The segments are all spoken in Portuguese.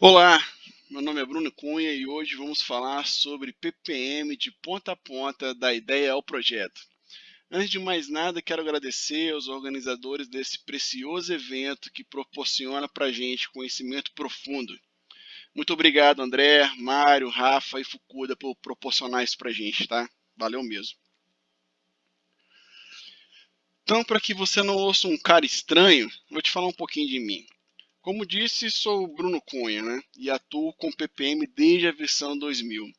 Olá, meu nome é Bruno Cunha e hoje vamos falar sobre PPM de ponta a ponta da ideia ao projeto. Antes de mais nada, quero agradecer aos organizadores desse precioso evento que proporciona para a gente conhecimento profundo. Muito obrigado, André, Mário, Rafa e Fukuda por proporcionar isso para a gente, tá? Valeu mesmo. Então, para que você não ouça um cara estranho, vou te falar um pouquinho de mim. Como disse, sou Bruno Cunha, né? E atuo com PPM desde a versão 2000.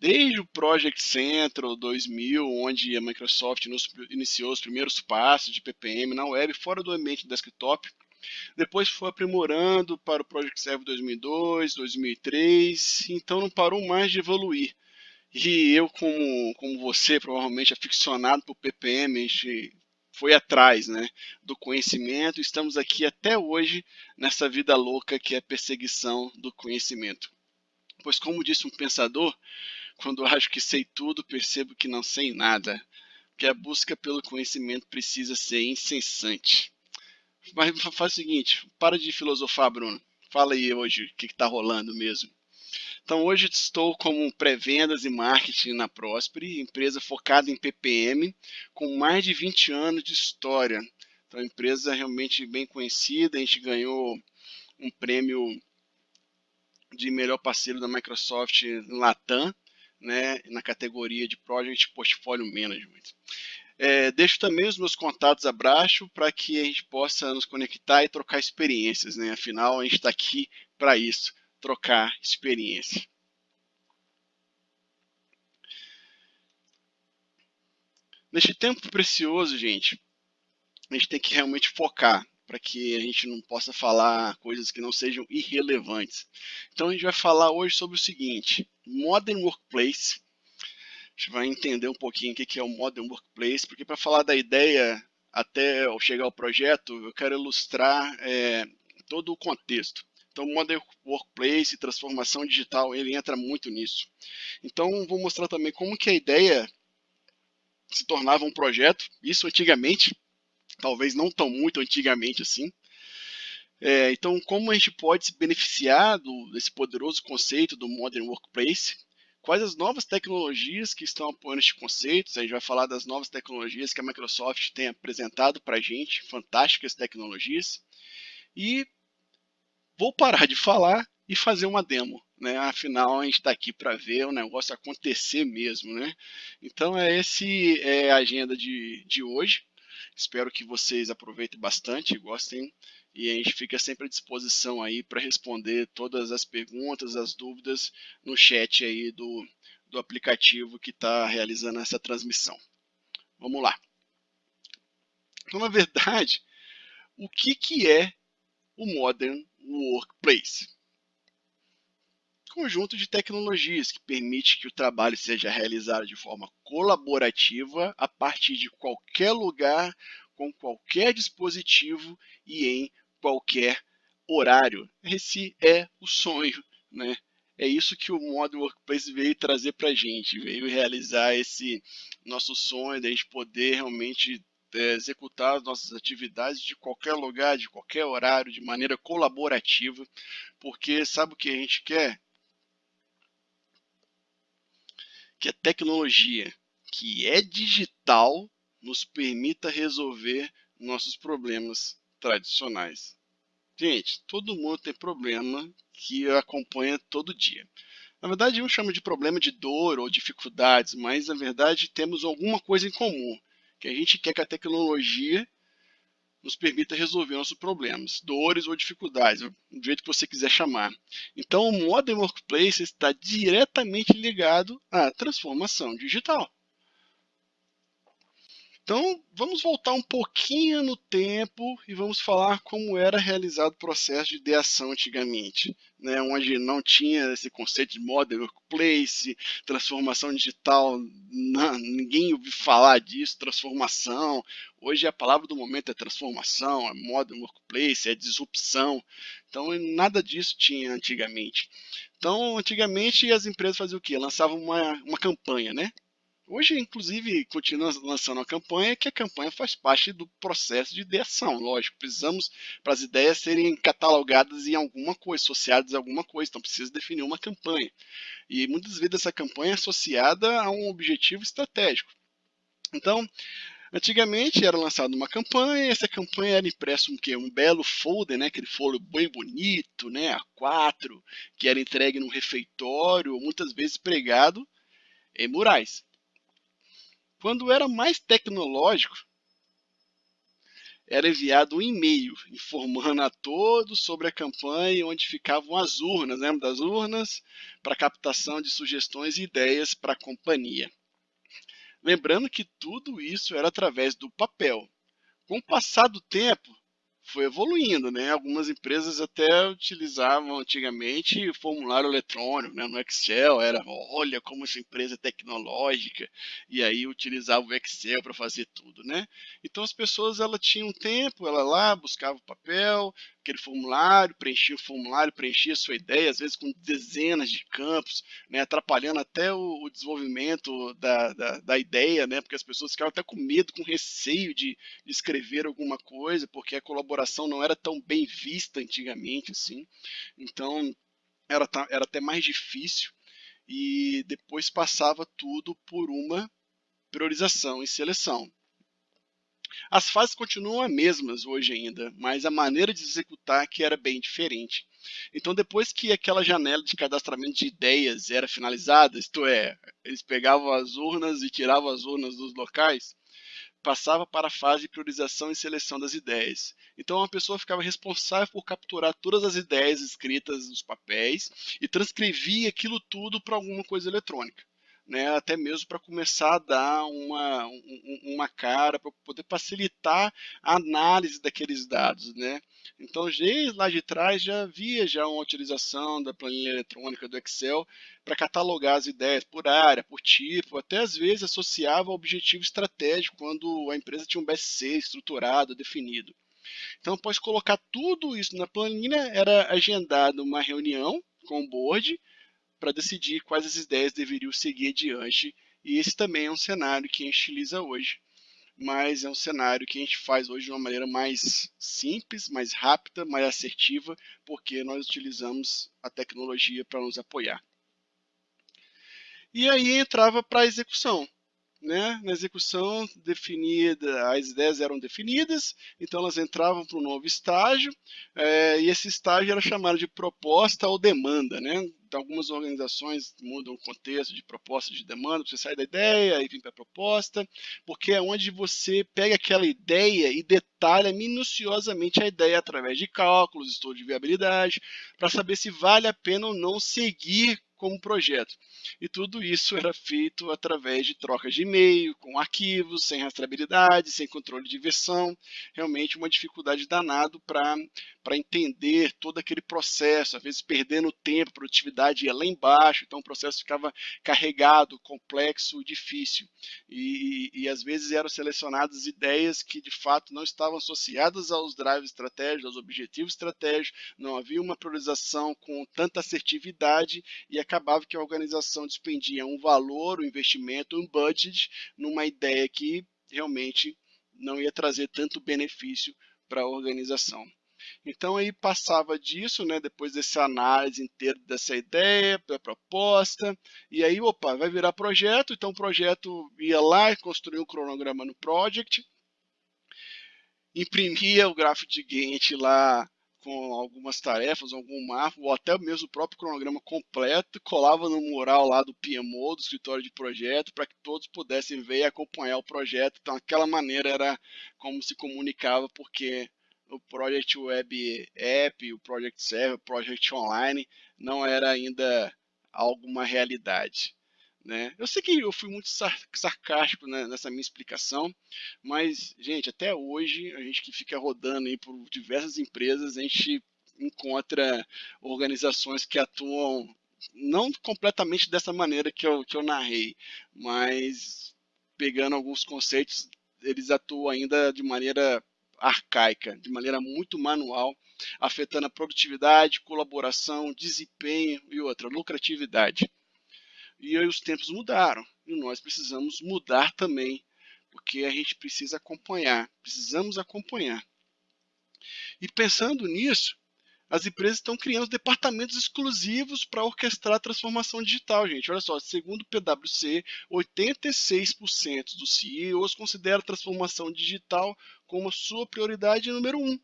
Desde o Project Central 2000, onde a Microsoft iniciou os primeiros passos de PPM na web, fora do ambiente desktop, depois foi aprimorando para o Project Server 2002, 2003, então não parou mais de evoluir. E eu, como, como você, provavelmente aficionado por PPM, a gente foi atrás né, do conhecimento. Estamos aqui até hoje nessa vida louca que é a perseguição do conhecimento. Pois, como disse um pensador, quando acho que sei tudo, percebo que não sei nada. Que a busca pelo conhecimento precisa ser incessante. Mas faz o seguinte, para de filosofar, Bruno. Fala aí hoje o que está rolando mesmo. Então hoje estou como pré-vendas e marketing na Prosperi, empresa focada em PPM, com mais de 20 anos de história. Então empresa realmente bem conhecida, a gente ganhou um prêmio de melhor parceiro da Microsoft Latam, né, na categoria de Project Portfolio Management. É, deixo também os meus contatos abaixo para que a gente possa nos conectar e trocar experiências. Né? Afinal, a gente está aqui para isso trocar experiência. Neste tempo precioso, gente, a gente tem que realmente focar para que a gente não possa falar coisas que não sejam irrelevantes. Então a gente vai falar hoje sobre o seguinte, Modern Workplace. A gente vai entender um pouquinho o que é o Modern Workplace, porque para falar da ideia até chegar ao projeto, eu quero ilustrar é, todo o contexto. Então, Modern Workplace, transformação digital, ele entra muito nisso. Então, vou mostrar também como que a ideia se tornava um projeto, isso antigamente, talvez não tão muito antigamente assim. É, então, como a gente pode se beneficiar do, desse poderoso conceito do Modern Workplace, quais as novas tecnologias que estão apoiando este conceito, a gente vai falar das novas tecnologias que a Microsoft tem apresentado para a gente, fantásticas tecnologias, e vou parar de falar e fazer uma demo. Né? Afinal, a gente está aqui para ver o negócio acontecer mesmo. Né? Então, é esse é a agenda de, de hoje. Espero que vocês aproveitem bastante, gostem e a gente fica sempre à disposição aí para responder todas as perguntas, as dúvidas no chat aí do, do aplicativo que está realizando essa transmissão. Vamos lá. Então, na verdade, o que, que é o Modern Workplace. Conjunto de tecnologias que permite que o trabalho seja realizado de forma colaborativa a partir de qualquer lugar, com qualquer dispositivo e em qualquer horário. Esse é o sonho, né? É isso que o Modern Workplace veio trazer para a gente, veio realizar esse nosso sonho de a gente poder realmente executar as nossas atividades de qualquer lugar, de qualquer horário, de maneira colaborativa, porque sabe o que a gente quer? Que a tecnologia que é digital nos permita resolver nossos problemas tradicionais. Gente, todo mundo tem problema que acompanha todo dia. Na verdade, eu chamo de problema de dor ou dificuldades, mas na verdade temos alguma coisa em comum que a gente quer que a tecnologia nos permita resolver nossos problemas, dores ou dificuldades, do jeito que você quiser chamar. Então, o Modern Workplace está diretamente ligado à transformação digital. Então, vamos voltar um pouquinho no tempo e vamos falar como era realizado o processo de ideação antigamente, né, onde não tinha esse conceito de modern workplace, transformação digital, não, ninguém ouviu falar disso, transformação. Hoje a palavra do momento é transformação, é modern workplace, é disrupção. Então, nada disso tinha antigamente. Então, antigamente as empresas faziam o quê? Lançavam uma, uma campanha, né? Hoje, inclusive, continua lançando a campanha, que a campanha faz parte do processo de ideação. Lógico, precisamos para as ideias serem catalogadas em alguma coisa, associadas a alguma coisa, então precisa definir uma campanha. E muitas vezes essa campanha é associada a um objetivo estratégico. Então, Antigamente era lançada uma campanha, essa campanha era impresso um, quê? um belo folder, né? aquele folder bem bonito, né? A4, que era entregue num refeitório, muitas vezes pregado em murais. Quando era mais tecnológico, era enviado um e-mail informando a todos sobre a campanha onde ficavam as urnas, lembra das urnas? Para captação de sugestões e ideias para a companhia. Lembrando que tudo isso era através do papel. Com o passar do tempo, foi evoluindo, né? Algumas empresas até utilizavam antigamente formulário eletrônico, né? No Excel era, olha como essa empresa é tecnológica, e aí utilizava o Excel para fazer tudo, né? Então as pessoas ela tinham tempo, ela lá buscava o papel, aquele formulário, preenchia o formulário, preenchia a sua ideia, às vezes com dezenas de campos, né, atrapalhando até o, o desenvolvimento da, da, da, ideia, né, porque as pessoas ficavam até com medo, com receio de, de escrever alguma coisa, porque a colaboração não era tão bem vista antigamente, assim. Então, era, era até mais difícil e depois passava tudo por uma priorização e seleção. As fases continuam as mesmas hoje ainda, mas a maneira de executar que era bem diferente. Então, depois que aquela janela de cadastramento de ideias era finalizada, isto é, eles pegavam as urnas e tiravam as urnas dos locais, passava para a fase de priorização e seleção das ideias. Então, a pessoa ficava responsável por capturar todas as ideias escritas nos papéis e transcrevia aquilo tudo para alguma coisa eletrônica né, até mesmo para começar a dar uma, uma cara, para poder facilitar a análise daqueles dados. Né? Então, desde lá de trás já havia já uma utilização da planilha eletrônica do Excel para catalogar as ideias por área, por tipo, até às vezes associava ao objetivo estratégico quando a empresa tinha um BSC estruturado, definido. Então, após colocar tudo isso na planilha, era agendada uma reunião com o board, para decidir quais as ideias deveriam seguir adiante. E esse também é um cenário que a gente utiliza hoje, mas é um cenário que a gente faz hoje de uma maneira mais simples, mais rápida, mais assertiva, porque nós utilizamos a tecnologia para nos apoiar. E aí entrava para a execução né, na execução definida, as ideias eram definidas, então elas entravam para um novo estágio, é, e esse estágio era chamado de proposta ou demanda. Né? Algumas organizações mudam o contexto de proposta de demanda, você sai da ideia e vem para a proposta, porque é onde você pega aquela ideia e detalha minuciosamente a ideia através de cálculos, estudo de viabilidade, para saber se vale a pena ou não seguir como projeto. E tudo isso era feito através de trocas de e-mail, com arquivos, sem rastreabilidade, sem controle de versão. Realmente uma dificuldade danada para entender todo aquele processo, às vezes perdendo tempo, a produtividade ia lá embaixo, então o processo ficava carregado, complexo, difícil. E, e, e às vezes eram selecionadas ideias que de fato não estavam associadas aos drives estratégicos, aos objetivos estratégicos, não havia uma priorização com tanta assertividade e acabava que a organização despendia um valor, um investimento, um budget numa ideia que realmente não ia trazer tanto benefício para a organização. Então aí passava disso, né, depois dessa análise inteira dessa ideia, da proposta, e aí, opa, vai virar projeto, então o projeto ia lá e construía um cronograma no project, imprimia o gráfico de Gantt lá com algumas tarefas, algum mapa, ou até mesmo o próprio cronograma completo, colava no mural lá do PMO, do escritório de projeto, para que todos pudessem ver e acompanhar o projeto. Então, aquela maneira era como se comunicava, porque o Project Web App, o Project Server, o Project Online não era ainda alguma realidade. Né? Eu sei que eu fui muito sarcástico né, nessa minha explicação, mas, gente, até hoje, a gente que fica rodando aí por diversas empresas, a gente encontra organizações que atuam não completamente dessa maneira que eu, que eu narrei, mas pegando alguns conceitos, eles atuam ainda de maneira arcaica, de maneira muito manual, afetando a produtividade, colaboração, desempenho e outra, lucratividade. E os tempos mudaram. e nós precisamos mudar também, porque a gente precisa acompanhar, precisamos acompanhar. E pensando nisso, as empresas estão criando departamentos exclusivos para orquestrar a transformação digital, gente. Olha só, segundo o PwC, 86% dos CEOs consideram a transformação digital como sua prioridade número um.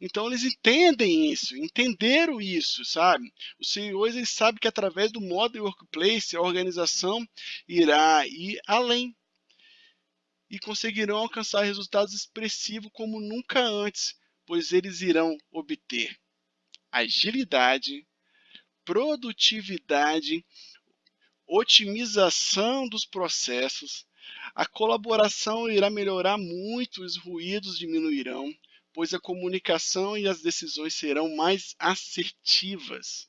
Então eles entendem isso, entenderam isso, sabe? Os CEOs eles sabem que através do Modern Workplace a organização irá ir além e conseguirão alcançar resultados expressivos como nunca antes, pois eles irão obter agilidade, produtividade, otimização dos processos, a colaboração irá melhorar muito, os ruídos diminuirão, pois a comunicação e as decisões serão mais assertivas.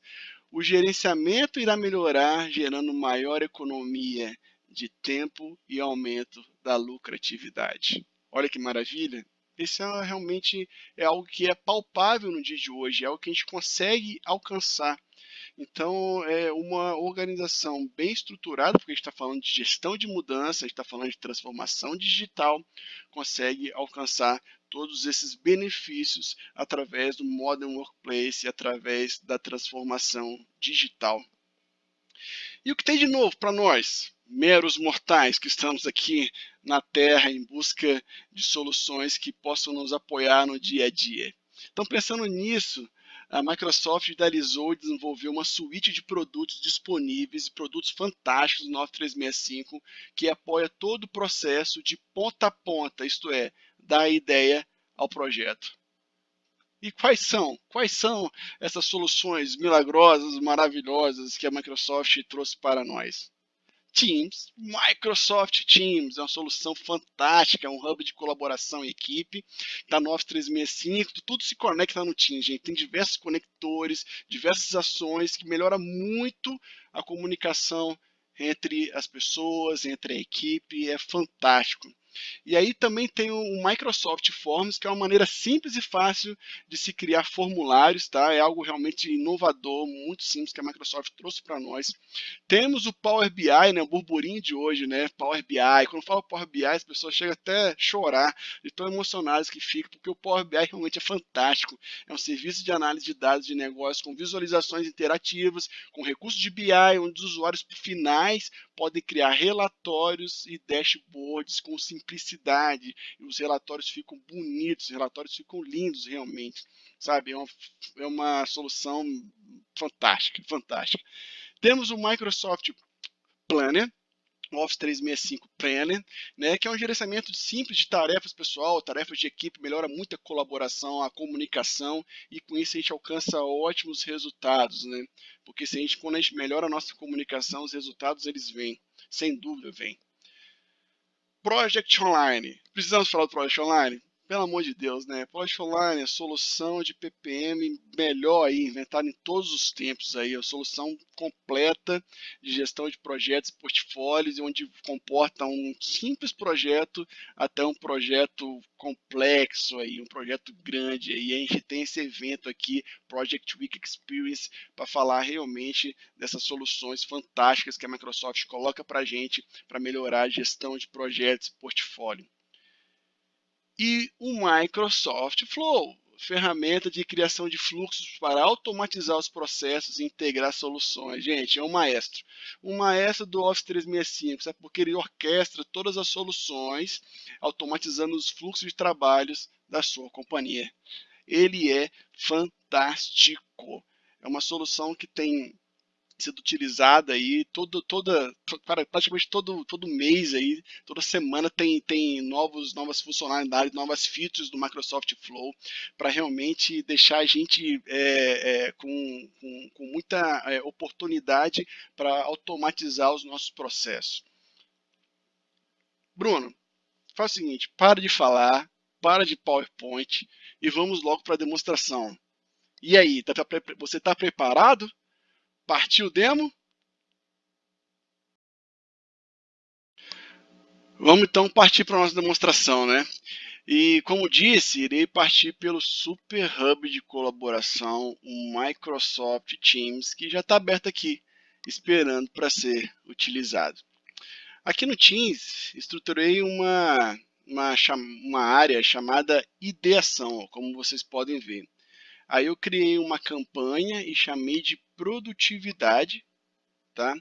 O gerenciamento irá melhorar, gerando maior economia de tempo e aumento da lucratividade. Olha que maravilha! Isso é, realmente é algo que é palpável no dia de hoje, é algo que a gente consegue alcançar. Então, é uma organização bem estruturada, porque a gente está falando de gestão de mudança, a gente está falando de transformação digital, consegue alcançar todos esses benefícios através do Modern Workplace, através da transformação digital. E o que tem de novo para nós, meros mortais que estamos aqui na Terra em busca de soluções que possam nos apoiar no dia a dia? Então, pensando nisso, a Microsoft idealizou e desenvolveu uma suíte de produtos disponíveis e produtos fantásticos no 9365 que apoia todo o processo de ponta a ponta, isto é, da ideia ao projeto. E quais são? Quais são essas soluções milagrosas, maravilhosas que a Microsoft trouxe para nós? Teams, Microsoft Teams, é uma solução fantástica, é um hub de colaboração e equipe, da 9365, tudo se conecta no Teams, gente. Tem diversos conectores, diversas ações que melhora muito a comunicação entre as pessoas, entre a equipe, é fantástico. E aí também tem o Microsoft Forms, que é uma maneira simples e fácil de se criar formulários, tá? É algo realmente inovador, muito simples que a Microsoft trouxe para nós. Temos o Power BI, né? O burburinho de hoje, né? Power BI. Quando eu falo Power BI, as pessoas chegam até a chorar de tão emocionadas que ficam, porque o Power BI realmente é fantástico. É um serviço de análise de dados de negócio com visualizações interativas, com recursos de BI, onde os usuários finais podem criar relatórios e dashboards com simplicidade, e os relatórios ficam bonitos, os relatórios ficam lindos realmente, sabe? É uma, é uma solução fantástica, fantástica. Temos o Microsoft Planner, Office 365 Planner, né, que é um gerenciamento simples de tarefas pessoal, tarefas de equipe, melhora muito a colaboração, a comunicação e com isso a gente alcança ótimos resultados, né? Porque se a gente, quando a gente melhora a nossa comunicação, os resultados eles vêm, sem dúvida vêm. Project Online. Precisamos falar do Project Online? Pelo amor de Deus, né? Project Online é solução de PPM melhor aí, inventada em todos os tempos aí, a solução completa de gestão de projetos, portfólios, onde comporta um simples projeto até um projeto complexo aí, um projeto grande aí. A gente tem esse evento aqui, Project Week Experience, para falar realmente dessas soluções fantásticas que a Microsoft coloca para a gente para melhorar a gestão de projetos e portfólio e o Microsoft Flow, ferramenta de criação de fluxos para automatizar os processos e integrar soluções. Gente, é um maestro. Um maestro do Office 365, sabe? porque ele orquestra todas as soluções, automatizando os fluxos de trabalhos da sua companhia. Ele é fantástico. É uma solução que tem sendo utilizada aí todo, toda, praticamente todo, todo mês aí, toda semana tem, tem novos, novas funcionalidades, novas features do Microsoft Flow para realmente deixar a gente é, é, com, com, com, muita é, oportunidade para automatizar os nossos processos. Bruno, faz o seguinte, para de falar, para de PowerPoint e vamos logo para a demonstração. E aí, tá, você está preparado? Partiu o demo? Vamos então partir para a nossa demonstração, né? E como disse, irei partir pelo Super Hub de colaboração, o Microsoft Teams, que já está aberto aqui, esperando para ser utilizado. Aqui no Teams, estruturei uma, uma, uma área chamada ideação, como vocês podem ver. Aí eu criei uma campanha e chamei de produtividade, tá?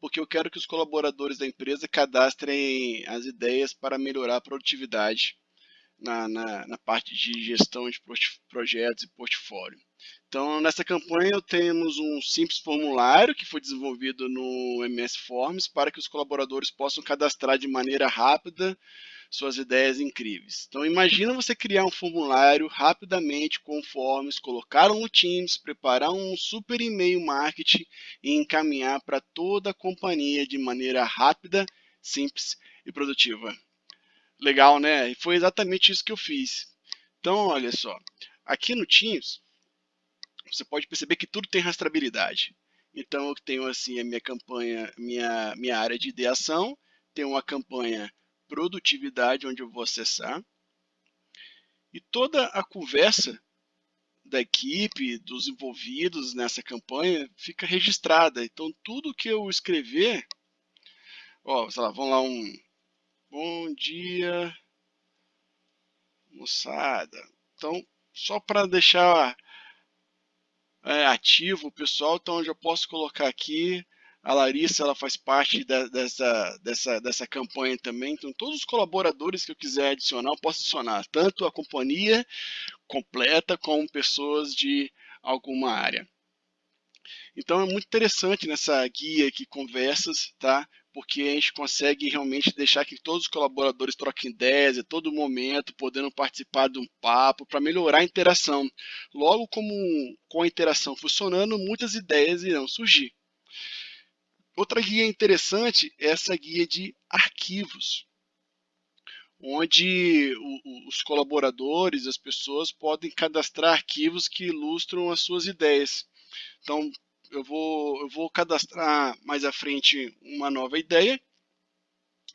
Porque eu quero que os colaboradores da empresa cadastrem as ideias para melhorar a produtividade na, na, na parte de gestão de projetos e portfólio. Então, nessa campanha, temos um simples formulário que foi desenvolvido no MS Forms para que os colaboradores possam cadastrar de maneira rápida suas ideias incríveis. Então, imagina você criar um formulário rapidamente com forms, colocar no Teams, preparar um super e-mail marketing e encaminhar para toda a companhia de maneira rápida, simples e produtiva. Legal, né? E foi exatamente isso que eu fiz. Então, olha só, aqui no Teams, você pode perceber que tudo tem rastreabilidade. Então, eu tenho assim a minha campanha, minha, minha área de ideação, tenho uma campanha produtividade, onde eu vou acessar, e toda a conversa da equipe, dos envolvidos nessa campanha, fica registrada. Então, tudo que eu escrever, ó, sei lá, vamos lá, um Bom dia, moçada. Então, só para deixar é, ativo o pessoal, então eu já posso colocar aqui. A Larissa ela faz parte da, dessa, dessa, dessa campanha também. Então, todos os colaboradores que eu quiser adicionar, eu posso adicionar, tanto a companhia completa como pessoas de alguma área. Então é muito interessante nessa guia aqui, conversas, tá? porque a gente consegue realmente deixar que todos os colaboradores troquem ideias a todo momento, podendo participar de um papo para melhorar a interação. Logo, como com a interação funcionando, muitas ideias irão surgir. Outra guia interessante é essa guia de arquivos, onde os colaboradores, as pessoas podem cadastrar arquivos que ilustram as suas ideias. Então, eu vou, eu vou cadastrar mais à frente uma nova ideia.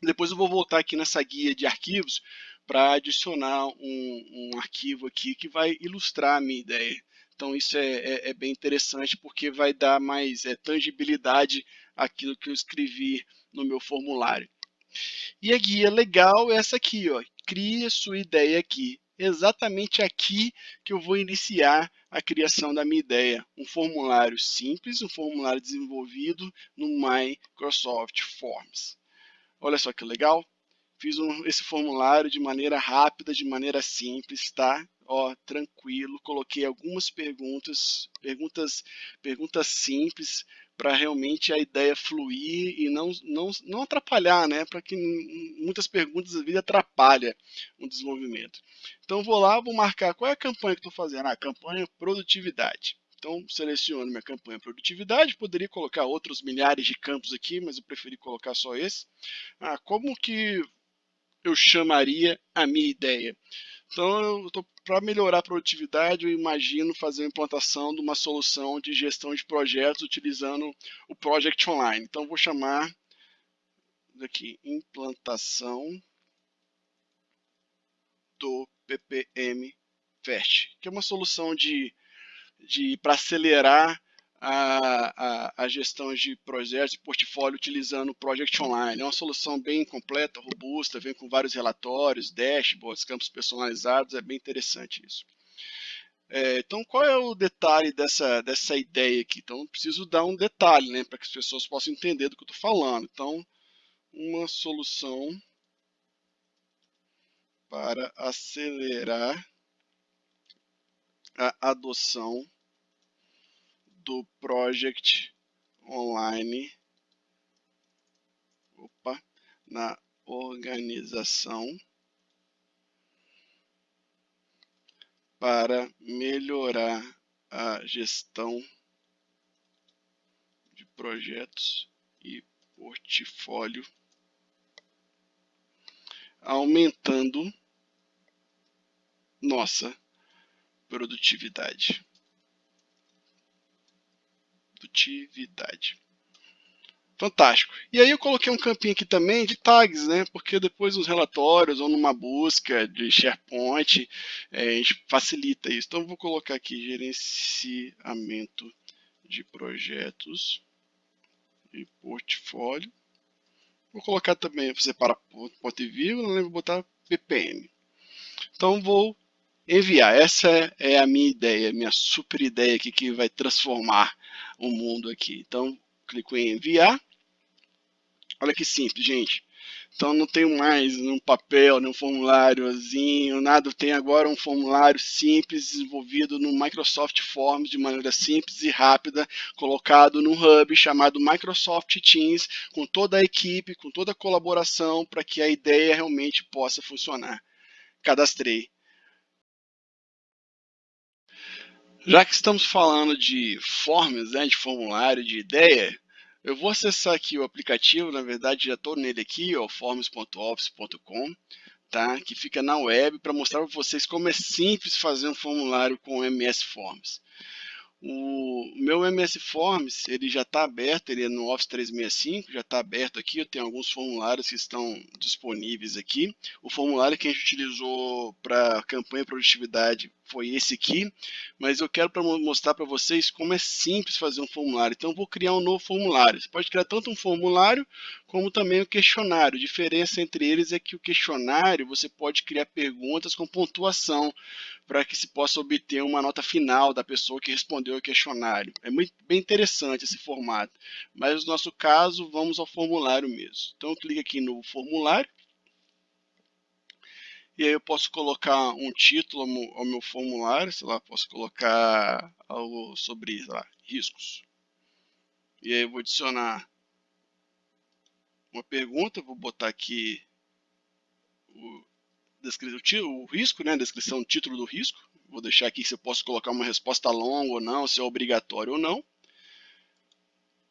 Depois eu vou voltar aqui nessa guia de arquivos para adicionar um, um, arquivo aqui que vai ilustrar a minha ideia. Então isso é, é, é bem interessante porque vai dar mais é, tangibilidade àquilo que eu escrevi no meu formulário. E a guia legal é essa aqui, ó. Crie sua ideia aqui exatamente aqui que eu vou iniciar a criação da minha ideia. Um formulário simples, um formulário desenvolvido no Microsoft Forms. Olha só que legal. Fiz um, esse formulário de maneira rápida, de maneira simples, tá? Ó, tranquilo. Coloquei algumas perguntas, perguntas, perguntas simples para realmente a ideia fluir e não, não, não atrapalhar, né? Para que muitas perguntas às vezes atrapalha o desenvolvimento. Então vou lá, vou marcar qual é a campanha que estou fazendo. Ah, campanha produtividade. Então seleciono minha campanha produtividade, poderia colocar outros milhares de campos aqui, mas eu preferi colocar só esse. Ah, como que eu chamaria a minha ideia? Então, para melhorar a produtividade, eu imagino fazer a implantação de uma solução de gestão de projetos utilizando o Project Online. Então, vou chamar daqui implantação do PPM Fast, que é uma solução de, de para acelerar a, a, a, gestão de projetos e portfólio utilizando o Project Online. É uma solução bem completa, robusta, vem com vários relatórios, dashboards, campos personalizados, é bem interessante isso. É, então, qual é o detalhe dessa, dessa ideia aqui? Então, preciso dar um detalhe, né, para que as pessoas possam entender do que eu estou falando. Então, uma solução para acelerar a adoção do Project Online opa, na organização para melhorar a gestão de projetos e portfólio, aumentando nossa produtividade produtividade. Fantástico. E aí eu coloquei um campinho aqui também de tags, né? Porque depois nos relatórios ou numa busca de SharePoint, é, a gente facilita isso. Então vou colocar aqui gerenciamento de projetos e portfólio. Vou colocar também, você para ponto e vírgula, né? vou botar ppm. Então vou enviar. Essa é a minha ideia, minha super ideia aqui que vai transformar o mundo aqui. Então clico em enviar. Olha que simples, gente. Então não tenho mais um papel, um formuláriozinho, nada. Tenho agora um formulário simples desenvolvido no Microsoft Forms de maneira simples e rápida, colocado num hub chamado Microsoft Teams, com toda a equipe, com toda a colaboração, para que a ideia realmente possa funcionar. Cadastrei. Já que estamos falando de forms, né, de formulário, de ideia, eu vou acessar aqui o aplicativo, na verdade já estou nele aqui, forms.office.com, tá? que fica na web para mostrar para vocês como é simples fazer um formulário com MS Forms. O meu MS Forms ele já está aberto, ele é no Office 365, já está aberto aqui, eu tenho alguns formulários que estão disponíveis aqui. O formulário que a gente utilizou para campanha de produtividade foi esse aqui, mas eu quero mostrar para vocês como é simples fazer um formulário. Então eu vou criar um novo formulário. Você pode criar tanto um formulário como também o um questionário. A diferença entre eles é que o questionário você pode criar perguntas com pontuação para que se possa obter uma nota final da pessoa que respondeu ao questionário. É muito bem interessante esse formato, mas no nosso caso vamos ao formulário mesmo. Então eu clico aqui no formulário e aí eu posso colocar um título ao meu formulário, sei lá, posso colocar algo sobre lá, riscos. E aí eu vou adicionar uma pergunta, vou botar aqui o, o, o risco, né, a descrição, o título do risco. Vou deixar aqui se eu posso colocar uma resposta longa ou não, se é obrigatório ou não.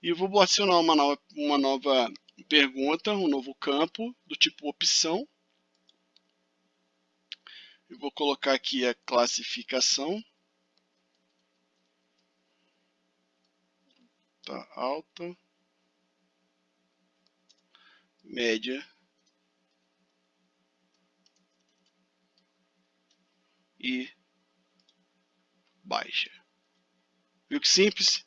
E vou adicionar uma nova, uma nova pergunta, um novo campo do tipo opção eu vou colocar aqui a classificação. Tá alta, média e baixa. Viu que simples?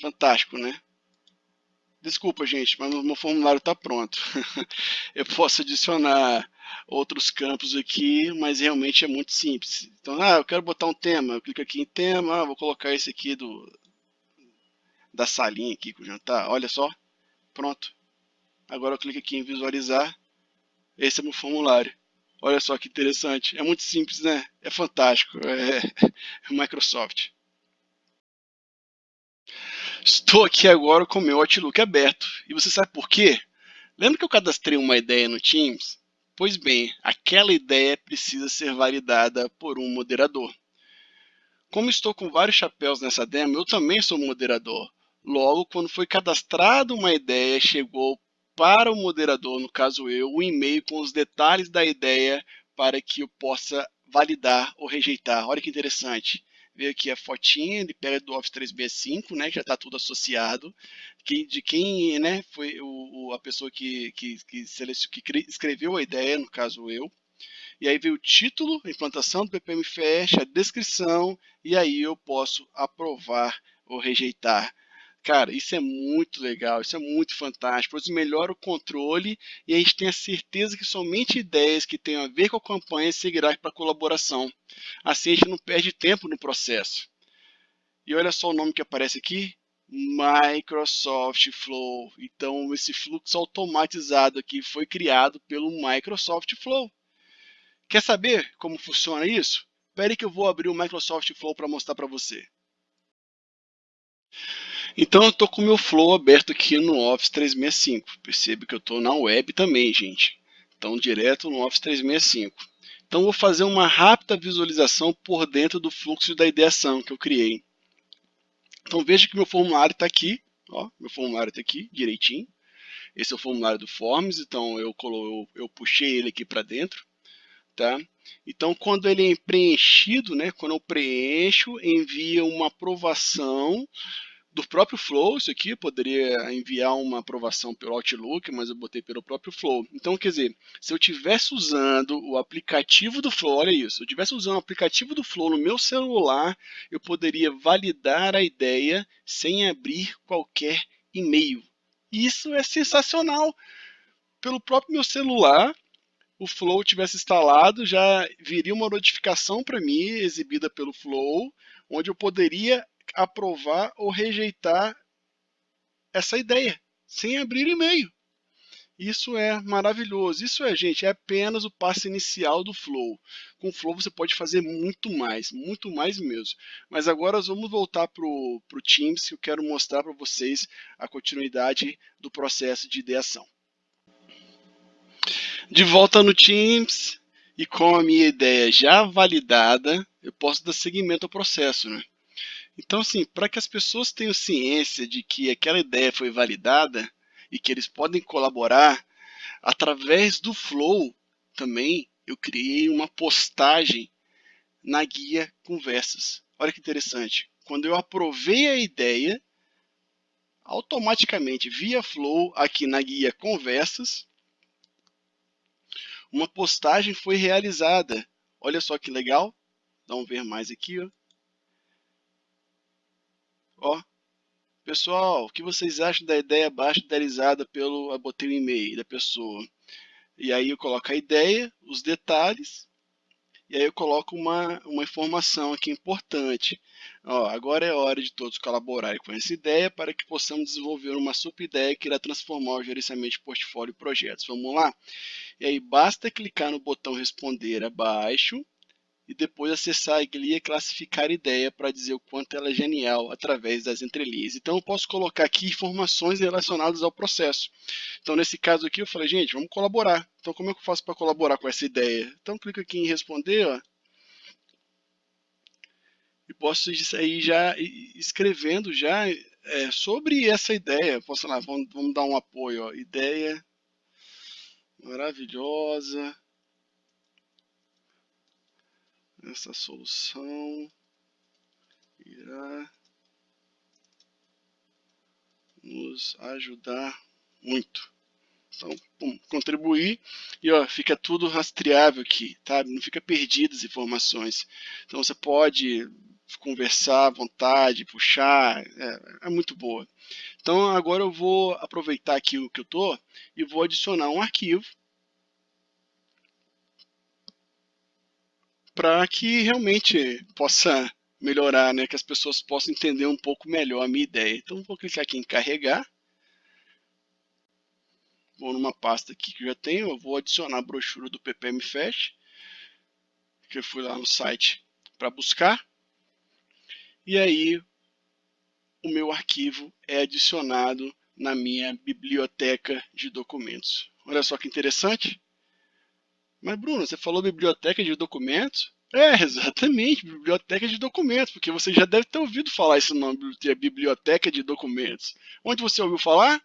Fantástico, né? Desculpa, gente, mas meu formulário está pronto. eu posso adicionar outros campos aqui, mas realmente é muito simples. Então, ah, eu quero botar um tema, eu clico aqui em tema, vou colocar esse aqui do da salinha aqui com o jantar. Olha só, pronto. Agora eu clico aqui em visualizar. Esse é meu formulário. Olha só que interessante. É muito simples, né? É fantástico. É, é Microsoft. Estou aqui agora com o meu Outlook aberto. E você sabe por quê? Lembra que eu cadastrei uma ideia no Teams? Pois bem, aquela ideia precisa ser validada por um moderador. Como estou com vários chapéus nessa demo, eu também sou moderador. Logo, quando foi cadastrada uma ideia, chegou para o moderador, no caso eu, o um e-mail com os detalhes da ideia para que eu possa validar ou rejeitar. Olha que interessante veio aqui a fotinha, ele pega do Office 365, né, que já está tudo associado, que, de quem né, foi o, o a pessoa que, que, que, que escreveu a ideia, no caso eu, e aí veio o título, implantação do Fast, a descrição, e aí eu posso aprovar ou rejeitar. Cara, isso é muito legal, isso é muito fantástico, isso melhora o controle e a gente tem a certeza que somente ideias que tenham a ver com a campanha seguirá para colaboração. Assim a gente não perde tempo no processo. E olha só o nome que aparece aqui, Microsoft Flow. Então esse fluxo automatizado aqui foi criado pelo Microsoft Flow. Quer saber como funciona isso? Espere que eu vou abrir o Microsoft Flow para mostrar para você. Então eu estou com o meu Flow aberto aqui no Office 365. Percebe que eu estou na web também, gente. Então direto no Office 365. Então vou fazer uma rápida visualização por dentro do fluxo da ideação que eu criei. Então veja que meu formulário está aqui. Ó, meu formulário está aqui direitinho. Esse é o formulário do Forms, então eu, eu, eu puxei ele aqui para dentro. Tá? Então, quando ele é preenchido, né, quando eu preencho, envia uma aprovação do próprio Flow, isso aqui, poderia enviar uma aprovação pelo Outlook, mas eu botei pelo próprio Flow. Então, quer dizer, se eu estivesse usando o aplicativo do Flow, olha isso, se eu estivesse usando o aplicativo do Flow no meu celular, eu poderia validar a ideia sem abrir qualquer e-mail. Isso é sensacional. Pelo próprio meu celular, o Flow tivesse instalado, já viria uma notificação para mim, exibida pelo Flow, onde eu poderia aprovar ou rejeitar essa ideia, sem abrir e-mail. Isso é maravilhoso. Isso é, gente, é apenas o passo inicial do Flow. Com o Flow você pode fazer muito mais, muito mais mesmo. Mas agora nós vamos voltar para o Teams, que eu quero mostrar para vocês a continuidade do processo de ideação. De volta no Teams, e com a minha ideia já validada, eu posso dar seguimento ao processo, né? Então, assim, para que as pessoas tenham ciência de que aquela ideia foi validada, e que eles podem colaborar através do Flow também eu criei uma postagem na guia Conversas. Olha que interessante. Quando eu aprovei a ideia, automaticamente via Flow aqui na guia Conversas, uma postagem foi realizada. Olha só que legal. Vamos ver mais aqui, ó. Ó, Pessoal, o que vocês acham da ideia abaixo idealizada pelo. Botei o e-mail da pessoa. E aí eu coloco a ideia, os detalhes, e aí eu coloco uma, uma informação aqui importante. Ó, agora é hora de todos colaborarem com essa ideia para que possamos desenvolver uma super ideia que irá transformar o gerenciamento de portfólio e projetos. Vamos lá? E aí basta clicar no botão responder abaixo e depois acessar a guia e classificar a ideia para dizer o quanto ela é genial através das entrelinhas. Então eu posso colocar aqui informações relacionadas ao processo. Então nesse caso aqui eu falei, gente, vamos colaborar. Então como é que eu faço para colaborar com essa ideia? Então clica aqui em responder, ó, e posso sair já escrevendo já é, sobre essa ideia. Posso lá, vamos, vamos dar um apoio, ó, ideia maravilhosa essa solução irá nos ajudar muito. Então, pum, contribuir e ó, fica tudo rastreável aqui, tá? Não fica perdido as informações. Então você pode conversar à vontade, puxar, é, é muito boa. Então agora eu vou aproveitar aqui o que eu tô e vou adicionar um arquivo para que realmente possa melhorar, né, que as pessoas possam entender um pouco melhor a minha ideia. Então vou clicar aqui em carregar. Vou numa pasta aqui que já tenho, eu vou adicionar a brochura do PPM Fest, que eu fui lá no site para buscar. E aí o meu arquivo é adicionado na minha biblioteca de documentos. Olha só que interessante. Mas, Bruno, você falou biblioteca de documentos? É, exatamente, biblioteca de documentos, porque você já deve ter ouvido falar esse nome, biblioteca de documentos. Onde você ouviu falar?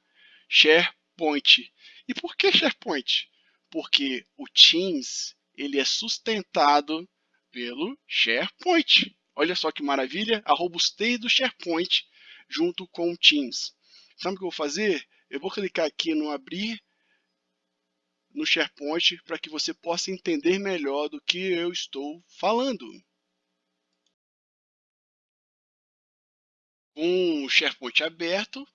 SharePoint. E por que SharePoint? Porque o Teams ele é sustentado pelo SharePoint. Olha só que maravilha, a robustez do SharePoint junto com o Teams. Sabe o que eu vou fazer? Eu vou clicar aqui no abrir no SharePoint para que você possa entender melhor do que eu estou falando. Com o SharePoint aberto,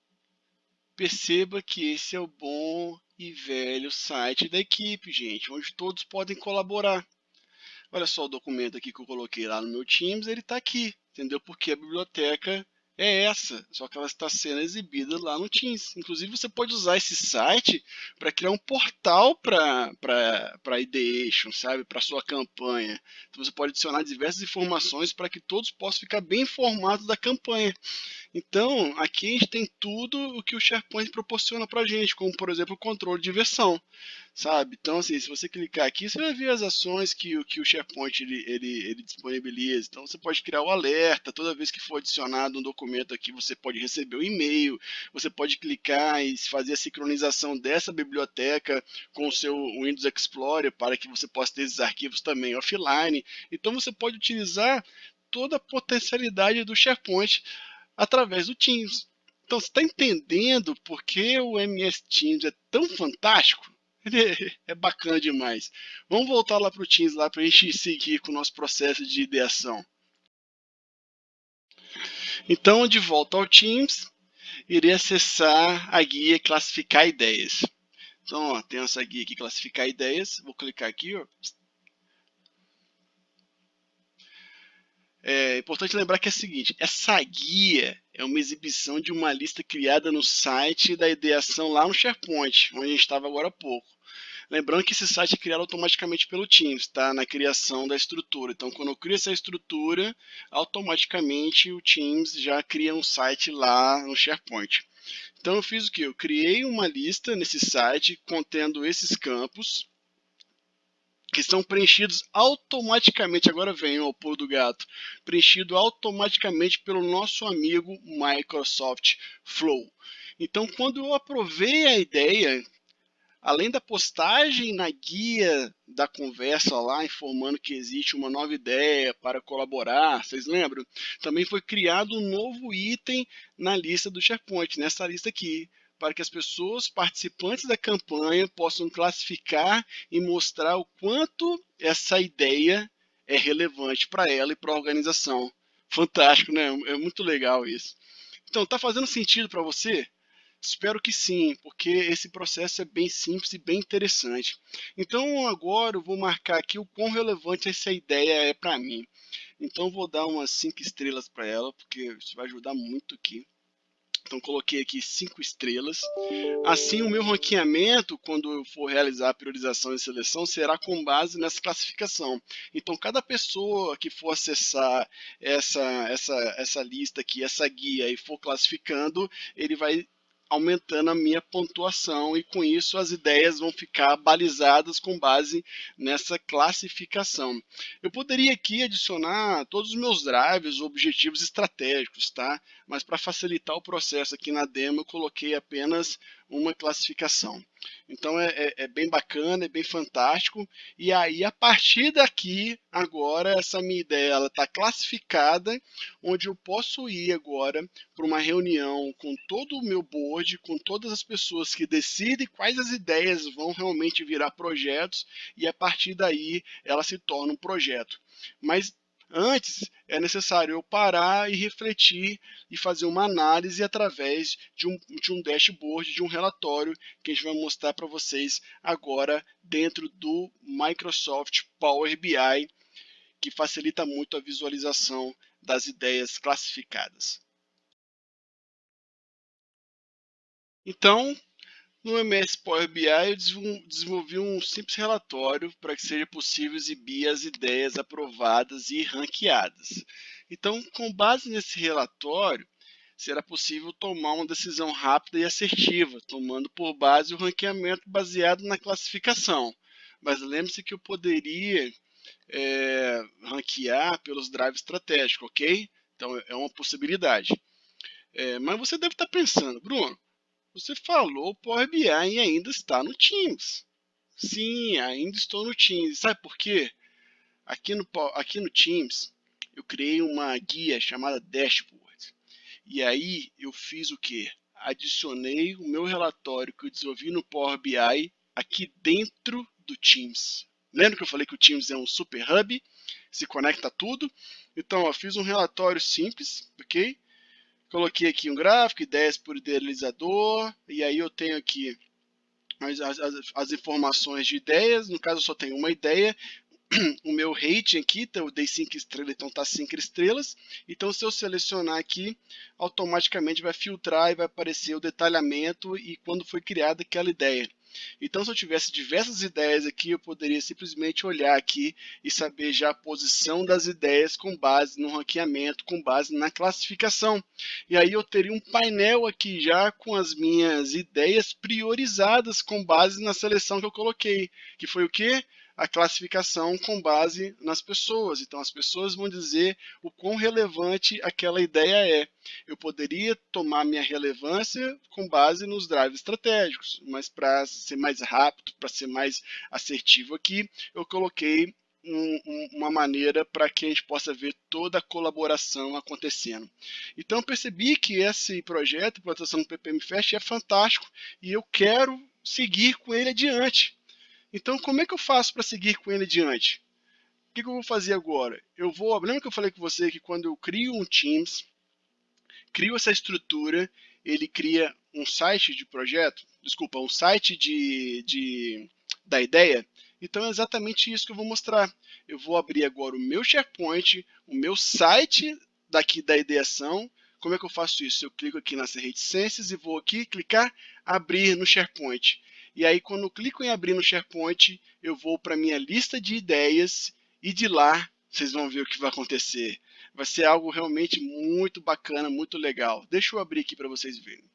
perceba que esse é o bom e velho site da equipe, gente, onde todos podem colaborar. Olha só o documento aqui que eu coloquei lá no meu Teams, ele está aqui, entendeu? Porque a biblioteca é essa, só que ela está sendo exibida lá no Teams. Inclusive, você pode usar esse site para criar um portal para Ideation, sabe? Para sua campanha. Então, você pode adicionar diversas informações para que todos possam ficar bem informados da campanha. Então, aqui a gente tem tudo o que o SharePoint proporciona para a gente, como, por exemplo, o controle de versão sabe? Então, assim, se você clicar aqui, você vai ver as ações que, que o SharePoint ele, ele, ele disponibiliza. Então, você pode criar o alerta, toda vez que for adicionado um documento aqui, você pode receber o um e-mail, você pode clicar e fazer a sincronização dessa biblioteca com o seu Windows Explorer para que você possa ter esses arquivos também offline. Então, você pode utilizar toda a potencialidade do SharePoint através do Teams. Então, você está entendendo por que o MS Teams é tão fantástico? é bacana demais. Vamos voltar lá para o Teams lá para a gente seguir com o nosso processo de ideação. Então, de volta ao Teams, irei acessar a guia classificar ideias. Então, ó, tem essa guia aqui, classificar ideias. Vou clicar aqui, ó. É importante lembrar que é o seguinte, essa guia é uma exibição de uma lista criada no site da ideação lá no SharePoint, onde a gente estava agora há pouco. Lembrando que esse site é criado automaticamente pelo Teams, tá? Na criação da estrutura. Então, quando eu crio essa estrutura, automaticamente o Teams já cria um site lá no SharePoint. Então, eu fiz o que? Eu criei uma lista nesse site contendo esses campos, que são preenchidos automaticamente, agora vem o pulo do gato, preenchido automaticamente pelo nosso amigo Microsoft Flow. Então, quando eu aprovei a ideia, além da postagem na guia da conversa lá, informando que existe uma nova ideia para colaborar, vocês lembram? Também foi criado um novo item na lista do SharePoint, nessa lista aqui, para que as pessoas participantes da campanha possam classificar e mostrar o quanto essa ideia é relevante para ela e para a organização. Fantástico, né? É muito legal isso. Então, tá fazendo sentido para você? Espero que sim, porque esse processo é bem simples e bem interessante. Então agora eu vou marcar aqui o quão relevante essa ideia é para mim. Então vou dar umas 5 estrelas para ela, porque isso vai ajudar muito aqui. Então coloquei aqui cinco estrelas. Assim o meu ranqueamento, quando eu for realizar a priorização e seleção, será com base nessa classificação. Então cada pessoa que for acessar essa, essa, essa lista aqui, essa guia e for classificando, ele vai aumentando a minha pontuação e com isso as ideias vão ficar balizadas com base nessa classificação. Eu poderia aqui adicionar todos os meus drives, objetivos estratégicos, tá? Mas para facilitar o processo aqui na demo eu coloquei apenas uma classificação. Então é, é, é, bem bacana, é bem fantástico. E aí, a partir daqui, agora, essa minha ideia está classificada, onde eu posso ir agora para uma reunião com todo o meu board, com todas as pessoas que decidem quais as ideias vão realmente virar projetos, e a partir daí ela se torna um projeto. Mas Antes, é necessário eu parar e refletir e fazer uma análise através de um, de um dashboard, de um relatório que a gente vai mostrar para vocês agora dentro do Microsoft Power BI, que facilita muito a visualização das ideias classificadas. Então, no MS Power BI, eu desenvolvi um simples relatório para que seja possível exibir as ideias aprovadas e ranqueadas. Então, com base nesse relatório, será possível tomar uma decisão rápida e assertiva, tomando por base o ranqueamento baseado na classificação. Mas lembre-se que eu poderia é, ranquear pelos drives estratégicos, ok? Então, é uma possibilidade. É, mas você deve estar pensando, Bruno, você falou Power BI e ainda está no Teams. Sim, ainda estou no Teams. Sabe por quê? Aqui no, aqui no Teams, eu criei uma guia chamada Dashboard. E aí eu fiz o quê? Adicionei o meu relatório que eu desenvolvi no Power BI aqui dentro do Teams. Lembra que eu falei que o Teams é um super hub? Se conecta tudo. Então, eu fiz um relatório simples, ok? Coloquei aqui um gráfico, ideias por idealizador, e aí eu tenho aqui as, as, as informações de ideias, no caso eu só tenho uma ideia, o meu rating aqui, então eu dei 5 estrelas, então está 5 estrelas. Então se eu selecionar aqui, automaticamente vai filtrar e vai aparecer o detalhamento e quando foi criada aquela ideia. Então, se eu tivesse diversas ideias aqui, eu poderia simplesmente olhar aqui e saber já a posição das ideias com base no ranqueamento, com base na classificação. E aí eu teria um painel aqui já com as minhas ideias priorizadas com base na seleção que eu coloquei, que foi o quê? A classificação com base nas pessoas. Então, as pessoas vão dizer o quão relevante aquela ideia é. Eu poderia tomar minha relevância com base nos drives estratégicos, mas para ser mais rápido, para ser mais assertivo aqui, eu coloquei um, um, uma maneira para que a gente possa ver toda a colaboração acontecendo. Então, percebi que esse projeto, implantação do PPM Fest, é fantástico e eu quero seguir com ele adiante. Então, como é que eu faço para seguir com ele adiante? O que, que, eu vou fazer agora? Eu vou, lembra que eu falei com você que quando eu crio um Teams, crio essa estrutura ele cria um site de projeto, desculpa, um site de, de, da ideia. Então é exatamente isso que eu vou mostrar. Eu vou abrir agora o meu SharePoint, o meu site daqui da ideação. Como é que eu faço isso? Eu clico aqui nas reticências e vou aqui clicar abrir no SharePoint. E aí quando eu clico em abrir no SharePoint, eu vou para minha lista de ideias e de lá vocês vão ver o que vai acontecer. Vai ser algo realmente muito bacana, muito legal. Deixa eu abrir aqui para vocês verem.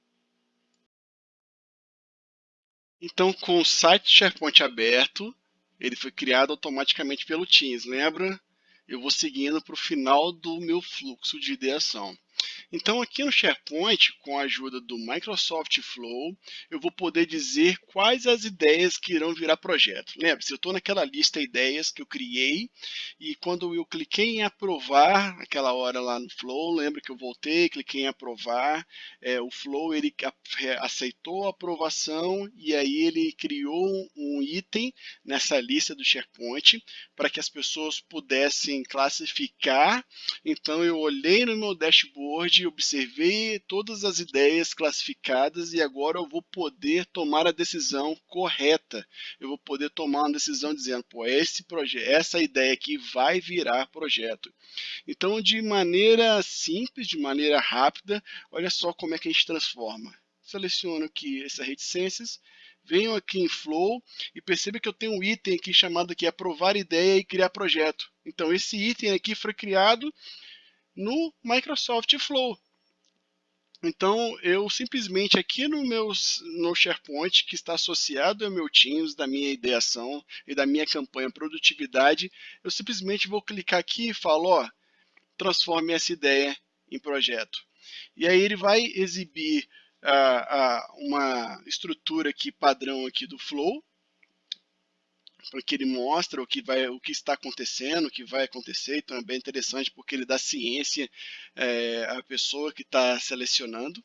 Então, com o site SharePoint aberto, ele foi criado automaticamente pelo Teams, lembra? Eu vou seguindo para o final do meu fluxo de ideação. Então aqui no SharePoint, com a ajuda do Microsoft Flow, eu vou poder dizer quais as ideias que irão virar projeto. Lembre-se, eu estou naquela lista de ideias que eu criei e quando eu cliquei em aprovar, aquela hora lá no Flow, lembra que eu voltei, cliquei em aprovar, é, o Flow ele aceitou a aprovação e aí ele criou um item nessa lista do SharePoint para que as pessoas pudessem classificar. Então eu olhei no meu dashboard observei todas as ideias classificadas e agora eu vou poder tomar a decisão correta. Eu vou poder tomar uma decisão dizendo, pô, esse projeto, essa ideia aqui vai virar projeto. Então, de maneira simples, de maneira rápida, olha só como é que a gente transforma. Seleciono aqui essa reticências, venho aqui em Flow e perceba que eu tenho um item aqui chamado aqui aprovar ideia e criar projeto. Então esse item aqui foi criado no Microsoft Flow. Então, eu simplesmente aqui no meu no SharePoint, que está associado ao meu Teams, da minha ideação e da minha campanha produtividade, eu simplesmente vou clicar aqui e falo, ó, transforme essa ideia em projeto. E aí ele vai exibir uh, uh, uma estrutura aqui padrão aqui do Flow, porque ele mostra o que, vai, o que está acontecendo, o que vai acontecer, então é bem interessante porque ele dá ciência é, à pessoa que está selecionando.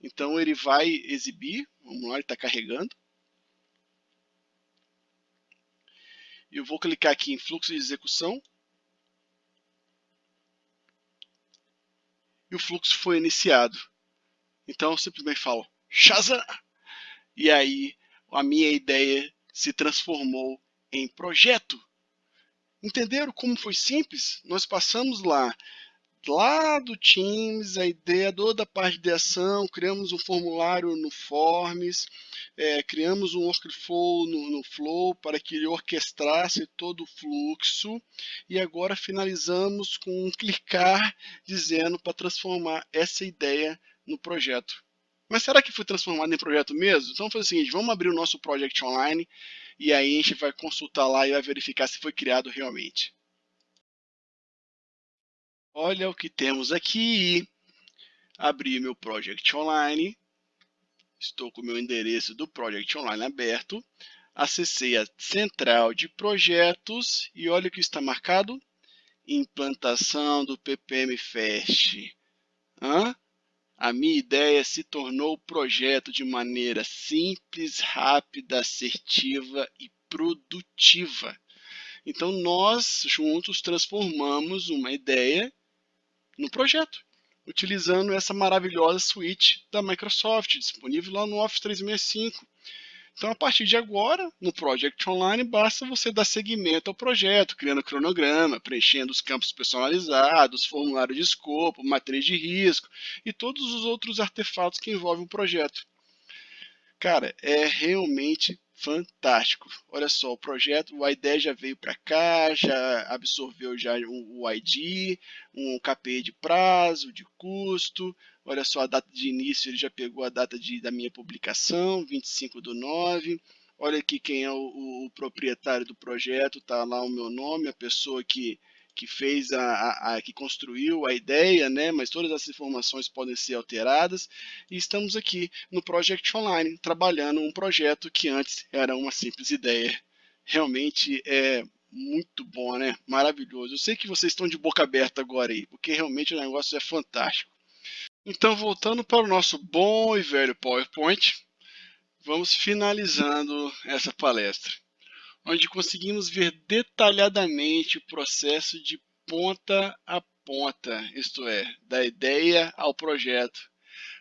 Então ele vai exibir, vamos lá, ele está carregando. Eu vou clicar aqui em fluxo de execução. E o fluxo foi iniciado. Então eu simplesmente falo Shazam! E aí a minha ideia se transformou em projeto. Entenderam como foi simples? Nós passamos lá, lá do Teams, a ideia toda a parte de ação, criamos um formulário no Forms, é, criamos um workflow no, no Flow para que ele orquestrasse todo o fluxo e agora finalizamos com um clicar dizendo para transformar essa ideia no projeto. Mas será que foi transformado em projeto mesmo? Então foi o seguinte, vamos abrir o nosso Project Online e aí a gente vai consultar lá e vai verificar se foi criado realmente. Olha o que temos aqui. Abri meu Project Online. Estou com o meu endereço do Project Online aberto. Acessei a central de projetos e olha o que está marcado. Implantação do PPM Fast. Hã? A minha ideia se tornou projeto de maneira simples, rápida, assertiva e produtiva. Então nós juntos transformamos uma ideia no projeto, utilizando essa maravilhosa suíte da Microsoft, disponível lá no Office 365. Então, a partir de agora, no Project Online, basta você dar seguimento ao projeto, criando cronograma, preenchendo os campos personalizados, formulário de escopo, matriz de risco e todos os outros artefatos que envolvem o projeto. Cara, é realmente fantástico. Olha só, o projeto, o ID já veio para cá, já absorveu já o ID, um KPI de prazo, de custo, Olha só a data de início, ele já pegou a data de, da minha publicação, 25 do 9. Olha aqui quem é o, o proprietário do projeto, está lá o meu nome, a pessoa que, que fez a, a, a, que construiu a ideia, né? Mas todas essas informações podem ser alteradas. E estamos aqui no Project Online, trabalhando um projeto que antes era uma simples ideia. Realmente é muito bom, né? Maravilhoso. Eu sei que vocês estão de boca aberta agora aí, porque realmente o negócio é fantástico. Então, voltando para o nosso bom e velho PowerPoint, vamos finalizando essa palestra, onde conseguimos ver detalhadamente o processo de ponta a ponta, isto é, da ideia ao projeto,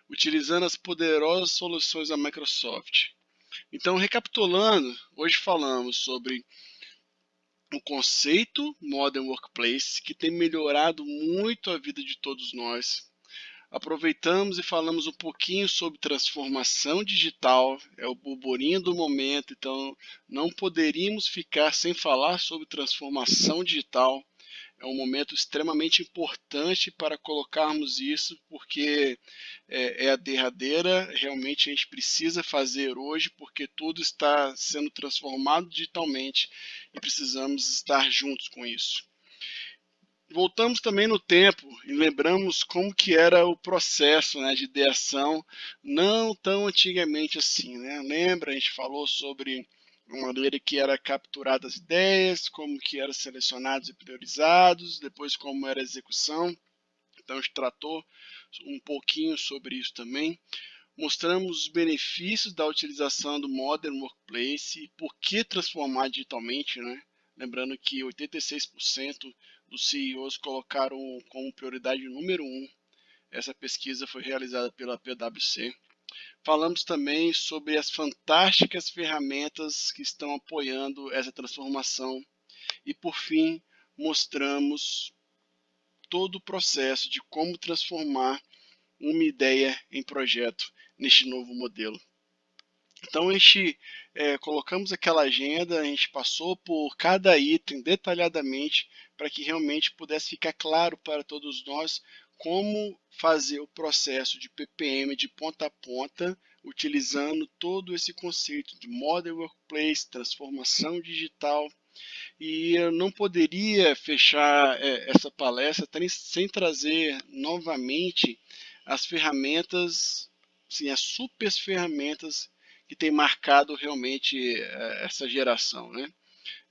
utilizando as poderosas soluções da Microsoft. Então, recapitulando, hoje falamos sobre o conceito Modern Workplace, que tem melhorado muito a vida de todos nós. Aproveitamos e falamos um pouquinho sobre transformação digital, é o burburinho do momento, então não poderíamos ficar sem falar sobre transformação digital é um momento extremamente importante para colocarmos isso, porque é, é, a derradeira, realmente a gente precisa fazer hoje, porque tudo está sendo transformado digitalmente e precisamos estar juntos com isso. Voltamos também no tempo e lembramos como que era o processo né, de ideação, não tão antigamente assim. Né? Lembra, a gente falou sobre uma maneira que era capturadas as ideias, como que eram selecionados e priorizados, depois como era a execução. Então a gente tratou um pouquinho sobre isso também. Mostramos os benefícios da utilização do Modern Workplace por que transformar digitalmente, né? Lembrando que 86% dos CEOs colocaram como prioridade número um. Essa pesquisa foi realizada pela PwC. Falamos também sobre as fantásticas ferramentas que estão apoiando essa transformação e, por fim, mostramos todo o processo de como transformar uma ideia em projeto neste novo modelo. Então a gente é, colocamos aquela agenda, a gente passou por cada item detalhadamente para que realmente pudesse ficar claro para todos nós como fazer o processo de PPM de ponta a ponta, utilizando todo esse conceito de Modern Workplace, transformação digital. E eu não poderia fechar é, essa palestra sem trazer novamente as ferramentas, sim, as super ferramentas que têm marcado realmente é, essa geração. Né?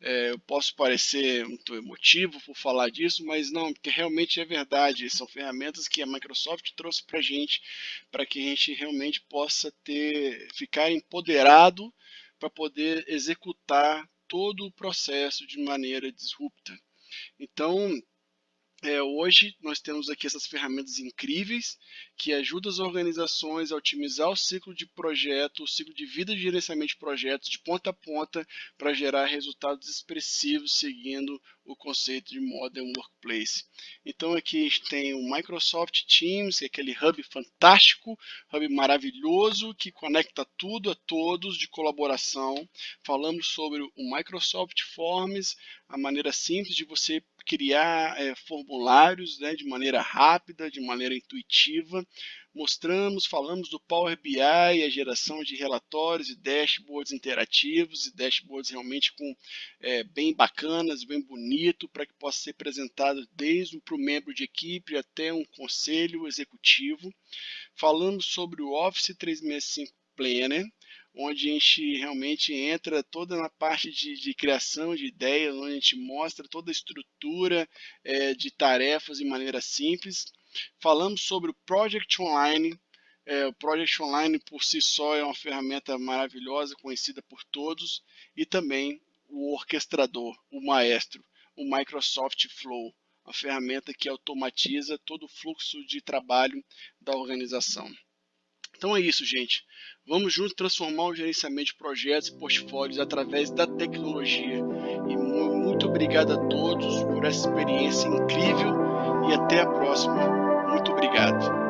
É, eu posso parecer muito emotivo por falar disso, mas não, porque realmente é verdade. São ferramentas que a Microsoft trouxe para a gente, para que a gente realmente possa ter, ficar empoderado para poder executar todo o processo de maneira disrupta. Então, é, hoje nós temos aqui essas ferramentas incríveis que ajudam as organizações a otimizar o ciclo de projeto, o ciclo de vida de gerenciamento de projetos de ponta a ponta para gerar resultados expressivos seguindo o conceito de Modern Workplace. Então aqui a gente tem o Microsoft Teams, que é aquele hub fantástico, hub maravilhoso que conecta tudo a todos de colaboração. Falamos sobre o Microsoft Forms, a maneira simples de você criar é, formulários né, de maneira rápida, de maneira intuitiva. Mostramos, falamos do Power BI, a geração de relatórios e dashboards interativos e dashboards realmente com é, bem bacanas, bem bonito, para que possa ser apresentado desde para o membro de equipe até um conselho executivo. Falamos sobre o Office 365 Planner, onde a gente realmente entra toda na parte de, de criação de ideias, onde a gente mostra toda a estrutura é, de tarefas de maneira simples. Falamos sobre o Project Online. É, o Project Online por si só é uma ferramenta maravilhosa, conhecida por todos, e também o orquestrador, o maestro, o Microsoft Flow, a ferramenta que automatiza todo o fluxo de trabalho da organização. Então é isso, gente. Vamos juntos transformar o gerenciamento de projetos e portfólios através da tecnologia. E muito obrigado a todos por essa experiência incrível e até a próxima. Muito obrigado.